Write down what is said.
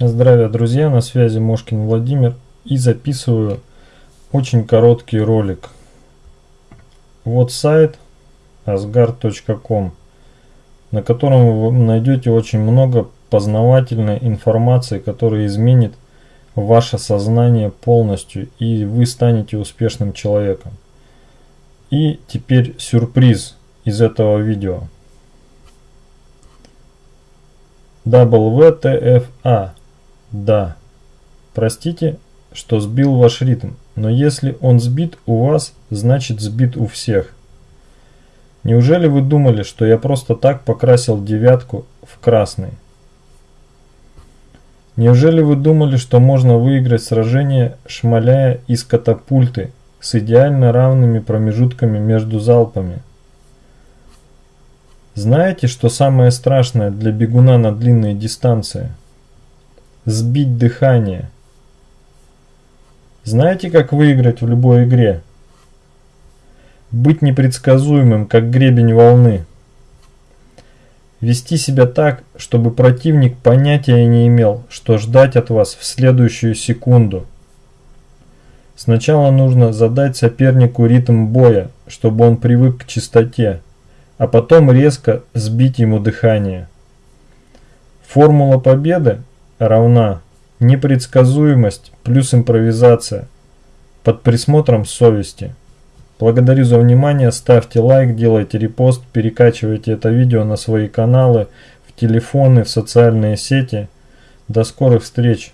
Здравия, друзья, на связи Мошкин Владимир и записываю очень короткий ролик. Вот сайт asgard.com, на котором вы найдете очень много познавательной информации, которая изменит ваше сознание полностью и вы станете успешным человеком. И теперь сюрприз из этого видео. WTFA да. Простите, что сбил ваш ритм, но если он сбит у вас, значит сбит у всех. Неужели вы думали, что я просто так покрасил девятку в красный? Неужели вы думали, что можно выиграть сражение, шмаляя из катапульты с идеально равными промежутками между залпами? Знаете, что самое страшное для бегуна на длинные дистанции – Сбить дыхание. Знаете, как выиграть в любой игре? Быть непредсказуемым, как гребень волны. Вести себя так, чтобы противник понятия не имел, что ждать от вас в следующую секунду. Сначала нужно задать сопернику ритм боя, чтобы он привык к чистоте, а потом резко сбить ему дыхание. Формула победы равна непредсказуемость плюс импровизация под присмотром совести. Благодарю за внимание, ставьте лайк, делайте репост, перекачивайте это видео на свои каналы, в телефоны, в социальные сети. До скорых встреч!